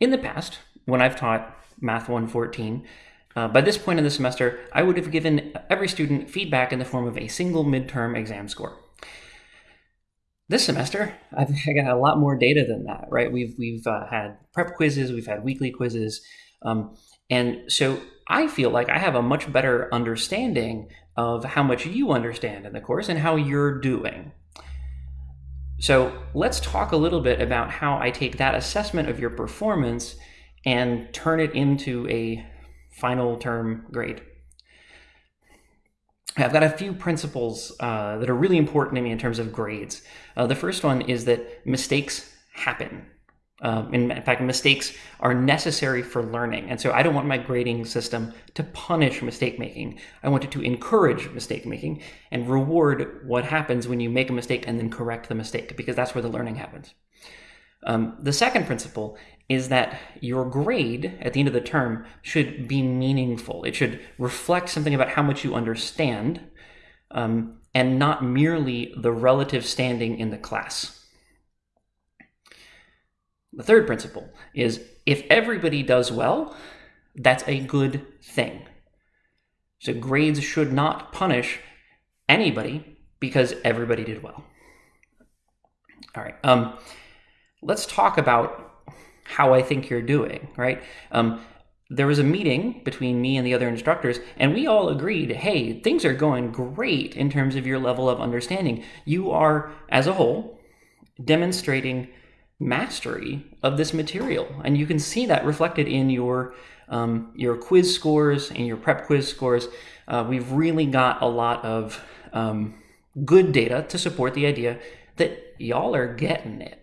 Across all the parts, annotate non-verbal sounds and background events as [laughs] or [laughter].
in the past, when I've taught Math 114, uh, by this point in the semester, I would have given every student feedback in the form of a single midterm exam score. This semester, I've got a lot more data than that, right? We've we've uh, had prep quizzes, we've had weekly quizzes, um, and so I feel like I have a much better understanding of how much you understand in the course and how you're doing. So let's talk a little bit about how I take that assessment of your performance and turn it into a final term grade. I've got a few principles uh, that are really important to me in terms of grades. Uh, the first one is that mistakes happen. Um, in, fact, mistakes are necessary for learning. And so I don't want my grading system to punish mistake making. I want it to encourage mistake making and reward what happens when you make a mistake and then correct the mistake, because that's where the learning happens. Um, the second principle is that your grade at the end of the term should be meaningful. It should reflect something about how much you understand um, and not merely the relative standing in the class. The third principle is if everybody does well, that's a good thing. So grades should not punish anybody because everybody did well. All right. Um, let's talk about how I think you're doing, right? Um, there was a meeting between me and the other instructors, and we all agreed hey, things are going great in terms of your level of understanding. You are, as a whole, demonstrating mastery of this material. And you can see that reflected in your, um, your quiz scores and your prep quiz scores. Uh, we've really got a lot of um, good data to support the idea that y'all are getting it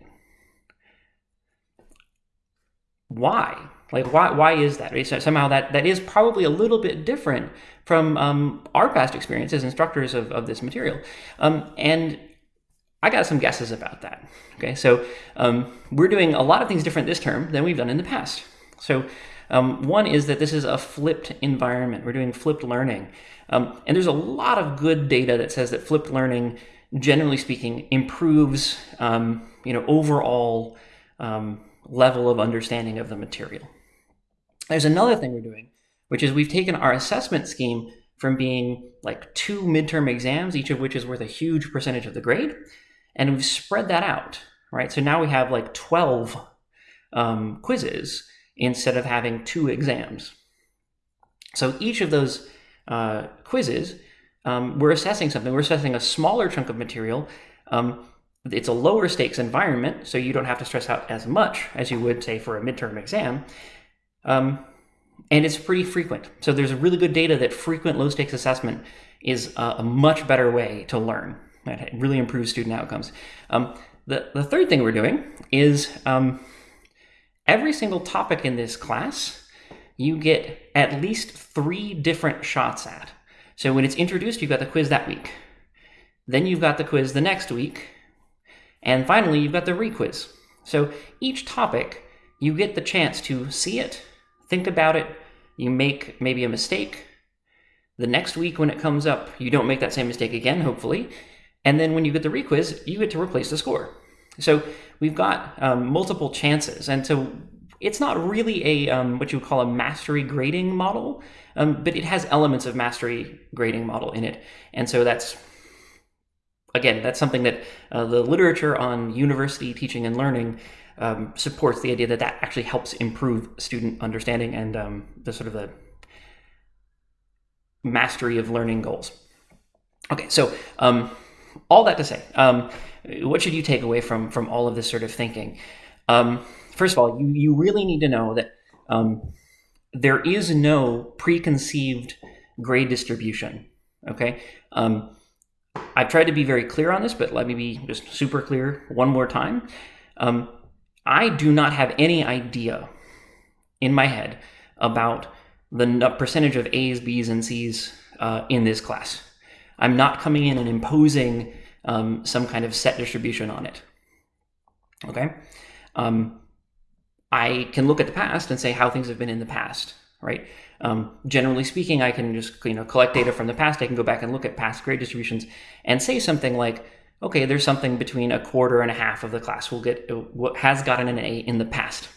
why? Like, why, why is that? Somehow that, that is probably a little bit different from um, our past experience as instructors of, of this material. Um, and I got some guesses about that. Okay, so um, we're doing a lot of things different this term than we've done in the past. So um, one is that this is a flipped environment. We're doing flipped learning. Um, and there's a lot of good data that says that flipped learning, generally speaking, improves, um, you know, overall um, level of understanding of the material. There's another thing we're doing, which is we've taken our assessment scheme from being like two midterm exams, each of which is worth a huge percentage of the grade, and we've spread that out, right? So now we have like 12 um, quizzes instead of having two exams. So each of those uh, quizzes, um, we're assessing something. We're assessing a smaller chunk of material um, it's a lower stakes environment, so you don't have to stress out as much as you would, say, for a midterm exam. Um, and it's pretty frequent. So there's really good data that frequent low stakes assessment is a, a much better way to learn. It really improves student outcomes. Um, the, the third thing we're doing is um, every single topic in this class, you get at least three different shots at. So when it's introduced, you've got the quiz that week. Then you've got the quiz the next week, and finally, you've got the requiz. So each topic, you get the chance to see it, think about it, you make maybe a mistake. The next week when it comes up, you don't make that same mistake again, hopefully. And then when you get the requiz, you get to replace the score. So we've got um, multiple chances. And so it's not really a um, what you would call a mastery grading model, um, but it has elements of mastery grading model in it. And so that's again, that's something that uh, the literature on university teaching and learning um, supports the idea that that actually helps improve student understanding and um, the sort of the mastery of learning goals. Okay, so um, all that to say, um, what should you take away from from all of this sort of thinking? Um, first of all, you, you really need to know that um, there is no preconceived grade distribution. Okay, um, I've tried to be very clear on this, but let me be just super clear one more time. Um, I do not have any idea in my head about the percentage of A's, B's, and C's uh, in this class. I'm not coming in and imposing um, some kind of set distribution on it. Okay? Um, I can look at the past and say how things have been in the past, right? Um, generally speaking, I can just you know collect data from the past. I can go back and look at past grade distributions and say something like, okay, there's something between a quarter and a half of the class will get what has gotten an A in the past.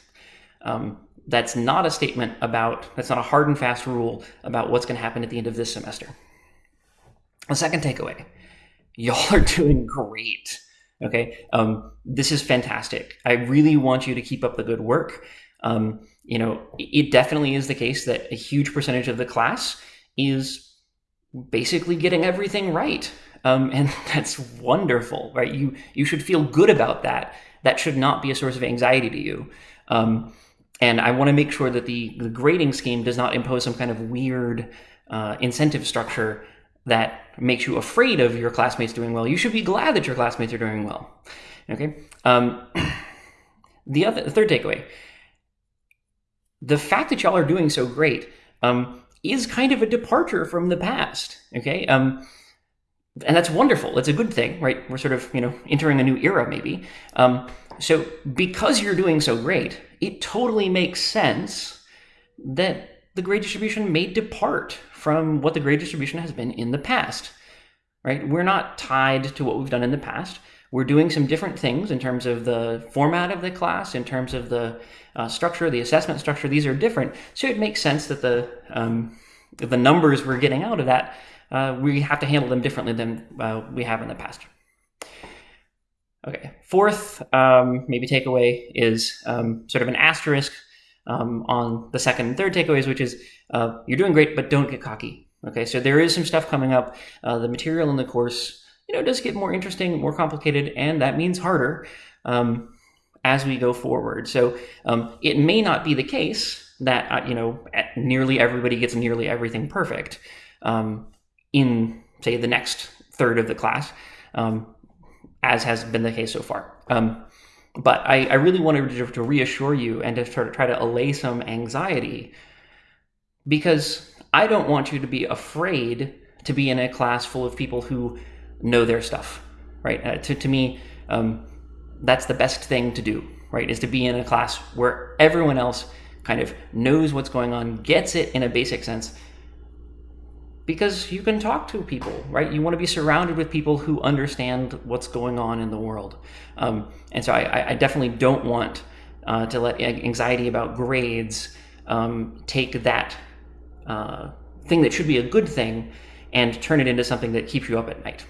Um, that's not a statement about, that's not a hard and fast rule about what's going to happen at the end of this semester. The second takeaway y'all are [laughs] doing great. Okay. Um, this is fantastic. I really want you to keep up the good work. Um, you know, it definitely is the case that a huge percentage of the class is basically getting everything right. Um, and [laughs] that's wonderful, right? You you should feel good about that. That should not be a source of anxiety to you. Um, and I want to make sure that the, the grading scheme does not impose some kind of weird uh, incentive structure that makes you afraid of your classmates doing well. You should be glad that your classmates are doing well. Okay. Um, [clears throat] the other the third takeaway: the fact that y'all are doing so great um, is kind of a departure from the past. Okay. Um, and that's wonderful. It's a good thing, right? We're sort of you know entering a new era, maybe. Um, so because you're doing so great, it totally makes sense that the grade distribution may depart from what the grade distribution has been in the past. Right? We're not tied to what we've done in the past. We're doing some different things in terms of the format of the class, in terms of the uh, structure, the assessment structure. These are different, so it makes sense that the um, the numbers we're getting out of that uh, we have to handle them differently than uh, we have in the past. Okay, fourth um, maybe takeaway is um, sort of an asterisk um, on the second and third takeaways, which is uh, you're doing great, but don't get cocky. Okay, so there is some stuff coming up. Uh, the material in the course, you know, does get more interesting, more complicated, and that means harder um, as we go forward. So um, it may not be the case that uh, you know nearly everybody gets nearly everything perfect um, in say the next third of the class, um, as has been the case so far. But I, I, really wanted to, to, reassure you and to try, to try to allay some anxiety because I don't want you to be afraid to be in a class full of people who know their stuff, right? Uh, to, to me, um, that's the best thing to do, right? Is to be in a class where everyone else kind of knows what's going on, gets it in a basic sense, because you can talk to people, right? You want to be surrounded with people who understand what's going on in the world. Um, and so I, I, definitely don't want uh, to let anxiety about grades um, take that uh, thing that should be a good thing and turn it into something that keeps you up at night.